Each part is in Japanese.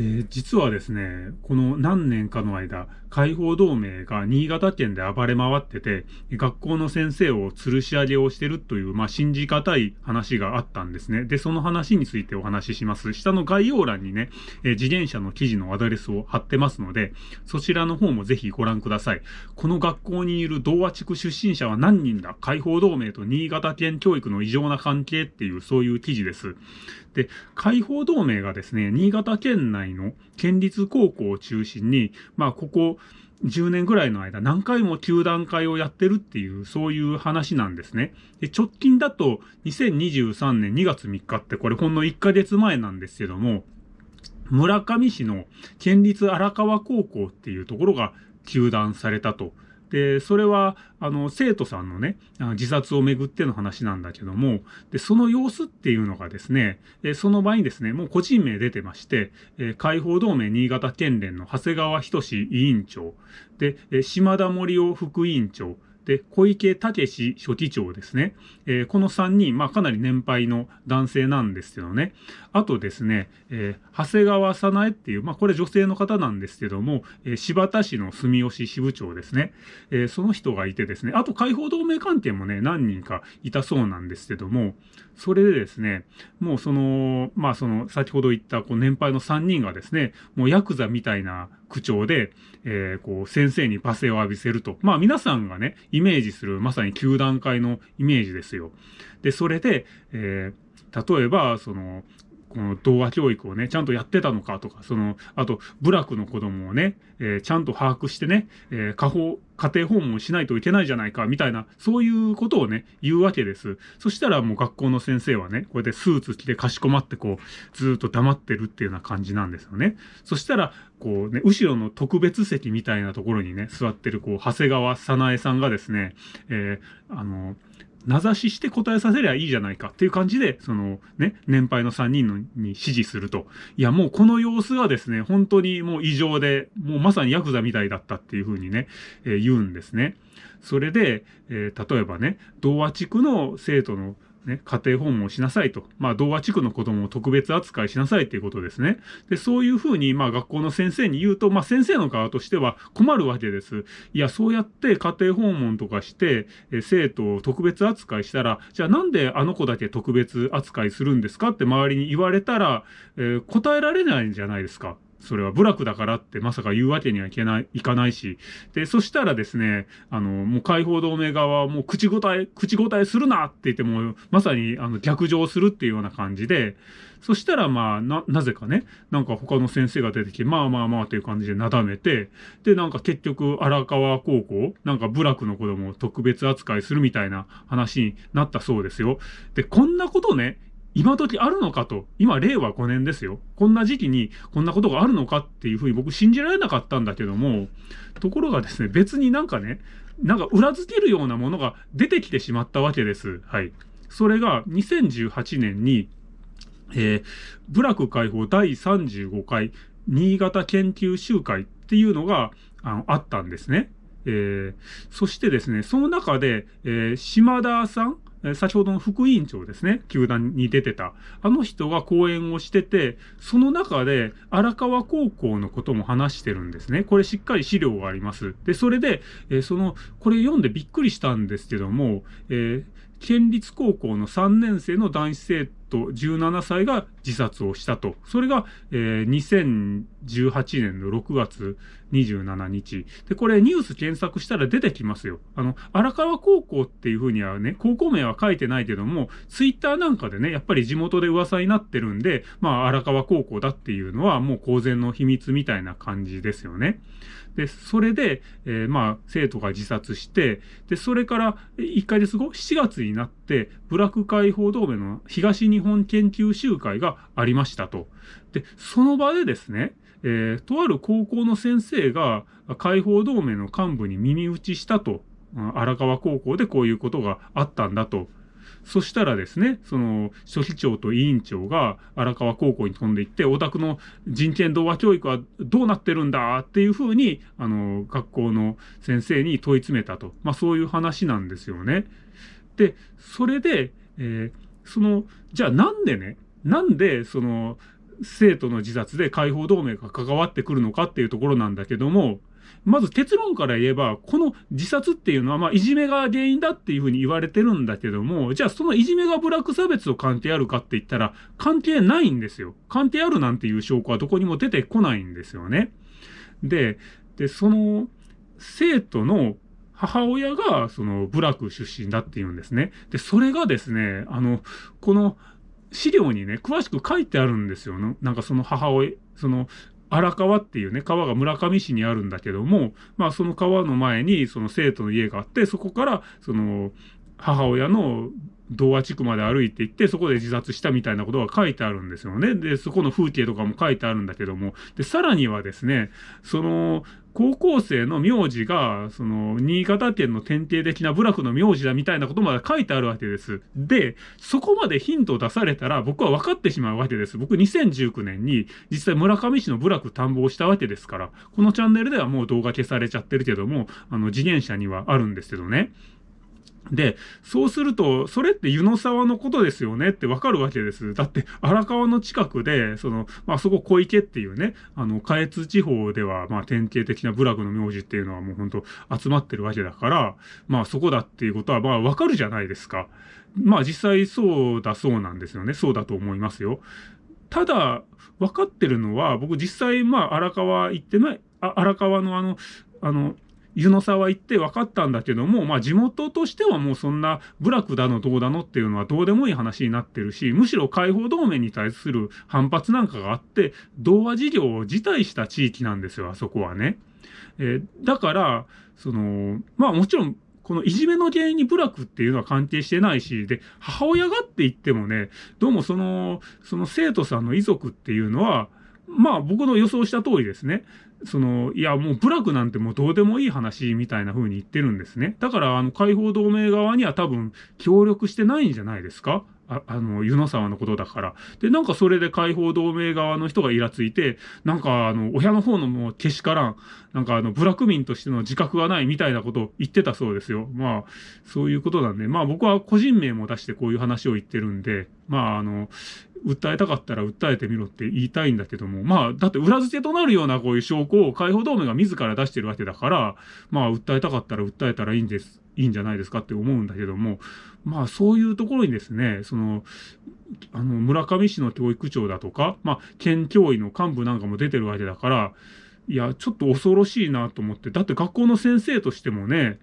えー、実はですね、この何年かの間、解放同盟が新潟県で暴れ回ってて、学校の先生を吊るし上げをしてるという、まあ、信じがたい話があったんですね。で、その話についてお話しします。下の概要欄にね、えー、自転車の記事のアドレスを貼ってますので、そちらの方もぜひご覧ください。この学校にいる同和地区出身者は何人だ？解放同盟と新潟県教育の異常な関係っていう、そういう記事です。で、解放同盟がですね、新潟県内の県立高校を中心に、まあ、ここ、10年ぐらいの間何回も球団会をやってるっていう、そういう話なんですね。で、直近だと2023年2月3日ってこれほんの1ヶ月前なんですけども、村上市の県立荒川高校っていうところが球団されたと。で、それは、あの、生徒さんのね、自殺をめぐっての話なんだけども、で、その様子っていうのがですね、その場にですね、もう個人名出てまして、解放同盟新潟県連の長谷川仁委員長、で、島田森夫副委員長、で、小池武史書記長ですね。えー、この3人、まあかなり年配の男性なんですけどね。あとですね、えー、長谷川早苗っていう、まあこれ女性の方なんですけども、えー、柴田市の住吉支部長ですね。え、その人がいてですね、あと解放同盟関係もね、何人かいたそうなんですけども、それでですね、もうその、まあその、先ほど言ったこう年配の3人がですね、もうヤクザみたいな口調で、えー、こう、先生に罵声を浴びせると。まあ皆さんがね、イメージするまさに9段階のイメージですよ。で、それで、えー、例えば、その、この童話教育をね、ちゃんとやってたのかとか、その、あと、部落の子供をね、えー、ちゃんと把握してね、えー、家法、家庭訪問しないといけないじゃないか、みたいな、そういうことをね、言うわけです。そしたらもう学校の先生はね、こうやってスーツ着てかしこまってこう、ずっと黙ってるっていうような感じなんですよね。そしたら、こうね、後ろの特別席みたいなところにね、座ってるこう、長谷川早苗さんがですね、えー、あの、名指しして答えさせりゃいいじゃないかっていう感じで、そのね、年配の3人のに指示すると。いや、もうこの様子がですね、本当にもう異常で、もうまさにヤクザみたいだったっていうふうにね、えー、言うんですね。それで、えー、例えばね、童話地区の生徒のね、家庭訪問しなさいと。まあ、童話地区の子供を特別扱いしなさいっていうことですね。で、そういうふうに、まあ、学校の先生に言うと、まあ、先生の側としては困るわけです。いや、そうやって家庭訪問とかして、え生徒を特別扱いしたら、じゃあなんであの子だけ特別扱いするんですかって周りに言われたら、えー、答えられないんじゃないですか。それは部落だからってまさか言うわけにはいけない、いかないし。で、そしたらですね、あの、もう解放同盟側はもう口答え、口答えするなって言っても、まさにあの逆上するっていうような感じで、そしたらまあ、な、なぜかね、なんか他の先生が出てきて、まあまあまあっていう感じでなだめて、で、なんか結局荒川高校、なんか部落の子供を特別扱いするみたいな話になったそうですよ。で、こんなことね、今時あるのかと、今令和5年ですよ。こんな時期にこんなことがあるのかっていうふうに僕信じられなかったんだけども、ところがですね、別になんかね、なんか裏付けるようなものが出てきてしまったわけです。はい。それが2018年に、えー、部落解放第35回新潟研究集会っていうのがあのあったんですね。えー、そしてですね、その中で、えー、島田さん先ほどの副委員長ですね、球団に出てた。あの人が講演をしてて、その中で荒川高校のことも話してるんですね。これしっかり資料があります。で、それで、えー、その、これ読んでびっくりしたんですけども、えー、県立高校の3年生の男子生徒17歳が自殺をしたと。それが、えー、2018年の6月27日。で、これニュース検索したら出てきますよ。あの、荒川高校っていうふうにはね、高校名は書いてないけども、ツイッターなんかでね、やっぱり地元で噂になってるんで、まあ、荒川高校だっていうのはもう公然の秘密みたいな感じですよね。で、それで、えー、まあ、生徒が自殺して、で、それから1ヶ月後、7月になって、部落解放同盟の東日本研究集会がありましたと。で、その場でですね、えー、とある高校の先生が解放同盟の幹部に耳打ちしたと。荒川高校でこういうことがあったんだと。そしたらですね、その、書記長と委員長が荒川高校に飛んでいって、オタクの人権童話教育はどうなってるんだ？っていうふうに、あの、学校の先生に問い詰めたと。まあそういう話なんですよね。で、それで、えー、その、じゃあなんでね、なんで、その、生徒の自殺で解放同盟が関わってくるのかっていうところなんだけども、まず結論から言えば、この自殺っていうのは、まあ、いじめが原因だっていうふうに言われてるんだけども、じゃあそのいじめがブラック差別と関係あるかって言ったら、関係ないんですよ。関係あるなんていう証拠はどこにも出てこないんですよね。で、で、その、生徒の母親が、その、部落出身だっていうんですね。で、それがですね、あの、この、資料にね、詳しく書いてあるんですよ。なんかその母親、その、荒川っていうね、川が村上市にあるんだけども、まあその川の前にその生徒の家があって、そこからその母親の童話地区まで歩いて行って、そこで自殺したみたいなことが書いてあるんですよね。で、そこの風景とかも書いてあるんだけども、で、さらにはですね、その、高校生の名字が、その、新潟県の典型的な部落の名字だみたいなことまで書いてあるわけです。で、そこまでヒントを出されたら僕は分かってしまうわけです。僕2019年に実際村上市の部落探訪したわけですから、このチャンネルではもう動画消されちゃってるけども、あの、次元車にはあるんですけどね。で、そうすると、それって湯の沢のことですよねってわかるわけです。だって、荒川の近くで、その、まあ、そこ小池っていうね、あの、下越地方では、まあ、典型的な部落の名字っていうのはもう本当集まってるわけだから、まあ、そこだっていうことは、まあ、わかるじゃないですか。まあ、実際そうだそうなんですよね。そうだと思いますよ。ただ、分かってるのは、僕実際、まあ、荒川行ってない、あ荒川のあの、あの、湯の沢行って分かったんだけども、まあ地元としてはもうそんな部落だのどうだのっていうのはどうでもいい話になってるし、むしろ解放同盟に対する反発なんかがあって、童話事業を辞退した地域なんですよ、あそこはね。えー、だから、その、まあもちろん、このいじめの原因に部落っていうのは関係してないし、で、母親がって言ってもね、どうもその、その生徒さんの遺族っていうのは、まあ僕の予想した通りですね。その、いやもう部落なんてもうどうでもいい話みたいな風に言ってるんですね。だからあの解放同盟側には多分協力してないんじゃないですか？ああの、湯の沢のことだから。で、なんかそれで解放同盟側の人がイラついて、なんかあの、親の方のもうけしからん、なんかあの、部落民としての自覚がないみたいなことを言ってたそうですよ。まあ、そういうことなんで、まあ僕は個人名も出してこういう話を言ってるんで、まああの、訴えたかったら訴えてみろって言いたいんだけども、まあ、だって裏付けとなるようなこういう証拠を解放同盟が自ら出してるわけだから、まあ、訴えたかったら訴えたらいいんです、いいんじゃないですかって思うんだけども、まあ、そういうところにですね、その、あの、村上市の教育長だとか、まあ、県教委の幹部なんかも出てるわけだから、いや、ちょっと恐ろしいなと思って、だって学校の先生としてもね、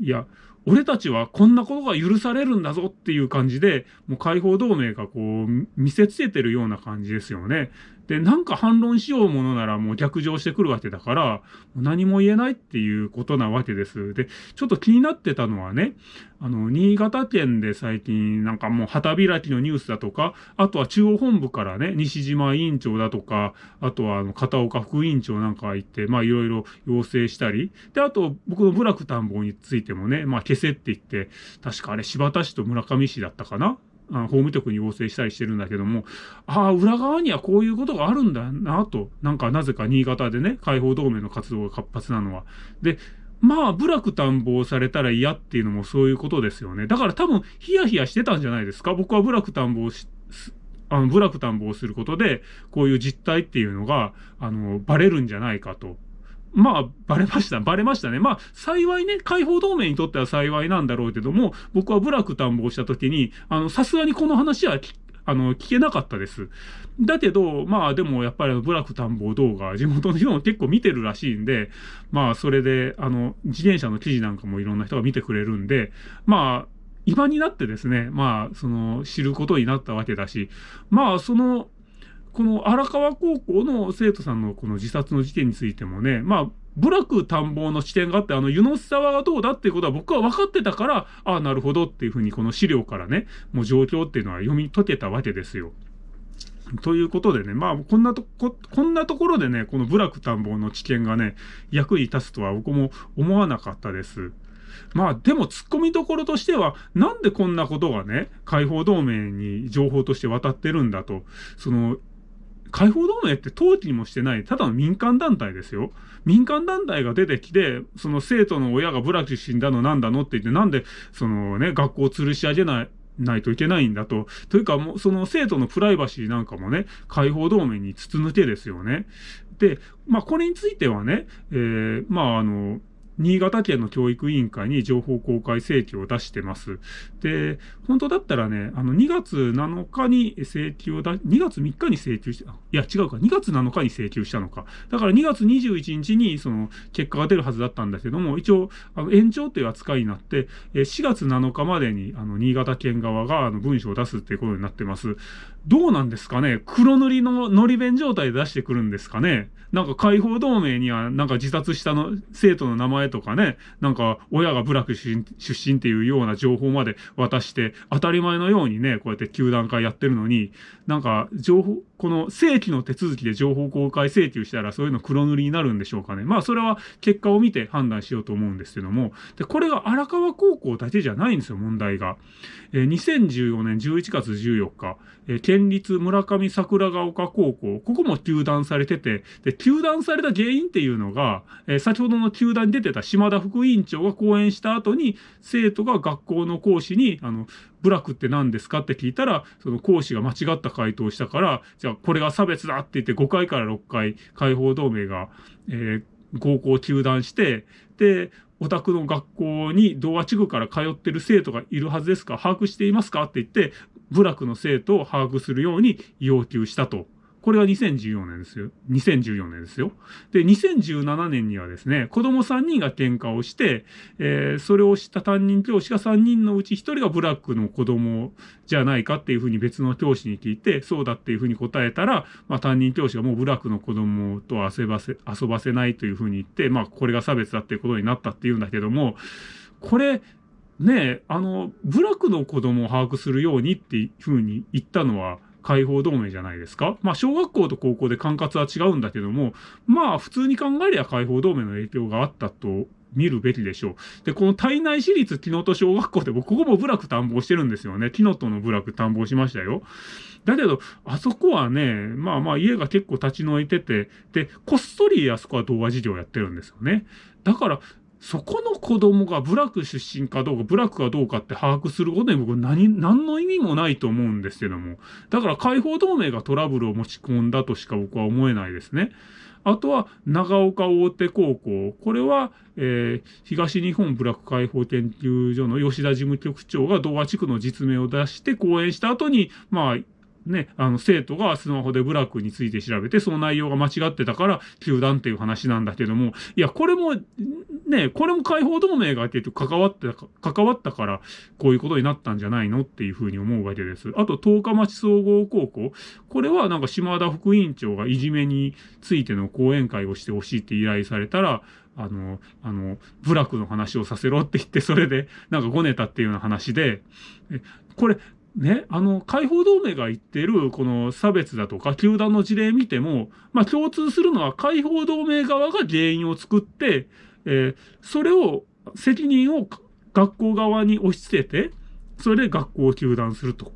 いや、俺たちはこんなことが許されるんだぞっていう感じで、もう解放同盟がこう見せつけてるような感じですよね。で、なんか反論しようものならもう逆上してくるわけだから、何も言えないっていうことなわけです。で、ちょっと気になってたのはね、あの、新潟県で最近なんかもう旗開きのニュースだとか、あとは中央本部からね、西島委員長だとか、あとはあの、片岡副委員長なんかが行って、まあいろいろ要請したり、で、あと僕の部落探訪についてもね、まあ消せって言って、確かあれ柴田市と村上市だったかなあ法務局に要請したりしてるんだけども、ああ、裏側にはこういうことがあるんだなと、なんかなぜか新潟でね、解放同盟の活動が活発なのは。で、まあ、部落探訪されたら嫌っていうのもそういうことですよね。だから多分、ヒヤヒヤしてたんじゃないですか？僕は部落探訪し、あの、部落探訪することで、こういう実態っていうのが、あの、バレるんじゃないかと。まあ、バレました。バレましたね。まあ、幸いね、解放同盟にとっては幸いなんだろうけども、僕は部落探訪した時に、あの、さすがにこの話はあの、聞けなかったです。だけど、まあでもやっぱり部落探訪動画、地元の人も結構見てるらしいんで、まあそれで、あの、自転車の記事なんかもいろんな人が見てくれるんで、まあ、今になってですね、まあ、その、知ることになったわけだし、まあ、その、この荒川高校の生徒さんのこの自殺の事件についてもね、まあ、部落探訪の視点があって、あの、湯の沢がどうだっていうことは僕は分かってたから、ああ、なるほどっていうふうにこの資料からね、もう状況っていうのは読み解けたわけですよ。ということでね、まあ、こんなとこ、こんなところでね、この部落探訪の知見がね、役に立つとは僕も思わなかったです。まあでも突っ込みどころとしては、なんでこんなことがね、解放同盟に情報として渡ってるんだと、その、解放同盟って登記にもしてない、ただの民間団体ですよ。民間団体が出てきて、その生徒の親がブラキ死んだのなんだのって言って、なんで、そのね、学校を吊るし上げない、ないといけないんだと。というか、もうその生徒のプライバシーなんかもね、解放同盟に筒抜けですよね。で、まあこれについてはね、えー、まああの、新潟県の教育委員会に情報公開請求を出してます。で、本当だったらね、あの、2月7日に請求を出、2月3日に請求した、いや違うか、2月7日に請求したのか。だから2月21日にその結果が出るはずだったんだけども、一応、あの、延長という扱いになって、4月7日までに、あの、新潟県側が、あの、文書を出すっていうことになってます。どうなんですかね？黒塗りののり弁状態で出してくるんですかね？なんか解放同盟にはなんか自殺したの生徒の名前とかね、なんか親が部落出身っていうような情報まで渡して、当たり前のようにね、こうやって球団会やってるのに、なんか情報、この正規の手続きで情報公開請求したらそういうの黒塗りになるんでしょうかね。まあそれは結果を見て判断しようと思うんですけども、で、これが荒川高校だけじゃないんですよ、問題が。えー、2014年11月14日、えー、県立村上桜ヶ丘高校、ここも休団されてて、で、休団された原因っていうのが、えー、先ほどの休団に出てた島田副委員長が講演した後に、生徒が学校の講師に、あの、部落って何ですかって聞いたら、その講師が間違った回答をしたから、じゃあこれが差別だって言って5回から6回、解放同盟が、えー、合校中断して、で、お宅の学校に同和地区から通ってる生徒がいるはずですか把握していますかって言って、部落の生徒を把握するように要求したとこれが2014年ですよ。2014年ですよ。で、2017年にはですね、子供3人が喧嘩をして、えー、それをした担任教師が3人のうち1人がブラックの子供じゃないかっていうふうに別の教師に聞いて、そうだっていうふうに答えたら、まあ担任教師がもうブラックの子供と遊ばせ、遊ばせないというふうに言って、まあこれが差別だっていうことになったっていうんだけども、これ、ねあの、部落の子供を把握するようにっていうふうに言ったのは、解放同盟じゃないですか。まあ、小学校と高校で管轄は違うんだけども、まあ、普通に考えりゃ解放同盟の影響があったと見るべきでしょう。で、この体内市立木のと小学校で僕、ここも部落探訪してるんですよね。木のとの部落探訪しましたよ。だけど、あそこはね、まあまあ家が結構立ち退いてて、で、こっそりあそこは童話事業やってるんですよね。だから、そこの子供が部落出身かどうか、部落かどうかって把握することに僕何、何の意味もないと思うんですけども。だから解放同盟がトラブルを持ち込んだとしか僕は思えないですね。あとは、長岡大手高校。これは、えー、東日本部落解放研究所の吉田事務局長が同和地区の実名を出して講演した後に、まあ、ね、あの、生徒がスマホでブラックについて調べて、その内容が間違ってたから、球団っていう話なんだけども、いや、これも、ね、これも解放同盟が結局関わってた、関わったから、こういうことになったんじゃないの？っていうふうに思うわけです。あと、十日町総合高校。これはなんか島田副委員長がいじめについての講演会をしてほしいって依頼されたら、あの、あの、部落の話をさせろって言って、それで、なんかごねたっていうような話で、これ、ね、あの、解放同盟が言ってる、この差別だとか、球団の事例見ても、まあ共通するのは解放同盟側が原因を作って、えー、それを、責任を学校側に押し付けて、それで学校を休団すると。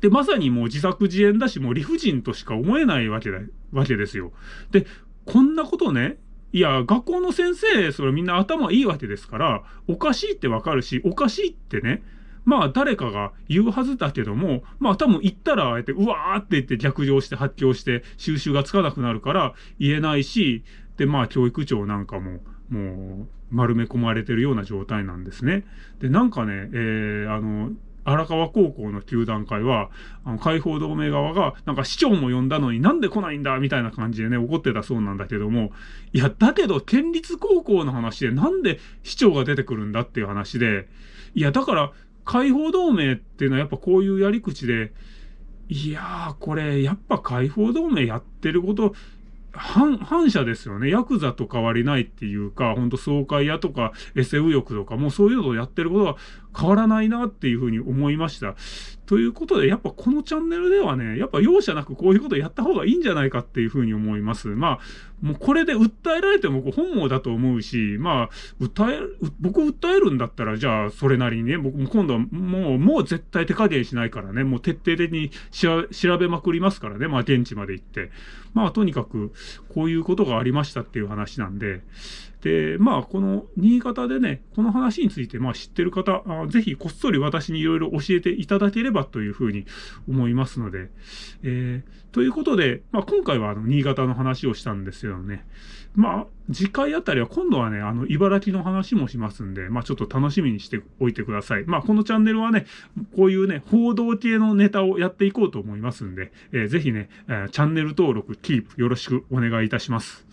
で、まさにもう自作自演だし、もう理不尽としか思えないわけだ、わけですよ。で、こんなことね、いや、学校の先生、それみんな頭いいわけですから、おかしいってわかるし、おかしいってね、まあ誰かが言うはずだけども、まあ多分言ったらあえてうわーって言って逆上して発狂して収集がつかなくなるから言えないし、でまあ教育長なんかももう丸め込まれてるような状態なんですね。で、なんかね、えー、あの、荒川高校の球団会は、あの、解放同盟側が、なんか市長も呼んだのになんで来ないんだみたいな感じでね、怒ってたそうなんだけども、いや、だけど、県立高校の話でなんで市長が出てくるんだっていう話で、いや、だから、解放同盟っていうのはやっぱこういうやり口で、いやー、これ、やっぱ解放同盟やってること、反、反射ですよね。ヤクザと変わりないっていうか、ほんと爽快屋とか、エセ右翼とか、もうそういうのをやってることは変わらないなっていうふうに思いました。ということで、やっぱこのチャンネルではね、やっぱ容赦なくこういうことやった方がいいんじゃないかっていうふうに思います。まあ、もうこれで訴えられても本望だと思うし、まあ、訴え、僕訴えるんだったら、じゃあそれなりにね、僕も今度はもう、もう絶対手加減しないからね、もう徹底的に調べまくりますからね、まあ現地まで行って。まあとにかく、こういうことがありましたっていう話なんで、で、まあ、この新潟でね、この話について、まあ、知ってる方、あぜひこっそり私にいろいろ教えていただければというふうに思いますので、えー、ということで、まあ、今回はあの新潟の話をしたんですよね。まあ、次回あたりは今度はね、あの、茨城の話もしますんで、まあちょっと楽しみにしておいてください。まあこのチャンネルはね、こういうね、報道系のネタをやっていこうと思いますんで、えー、ぜひね、えー、チャンネル登録、キープよろしくお願いいたします。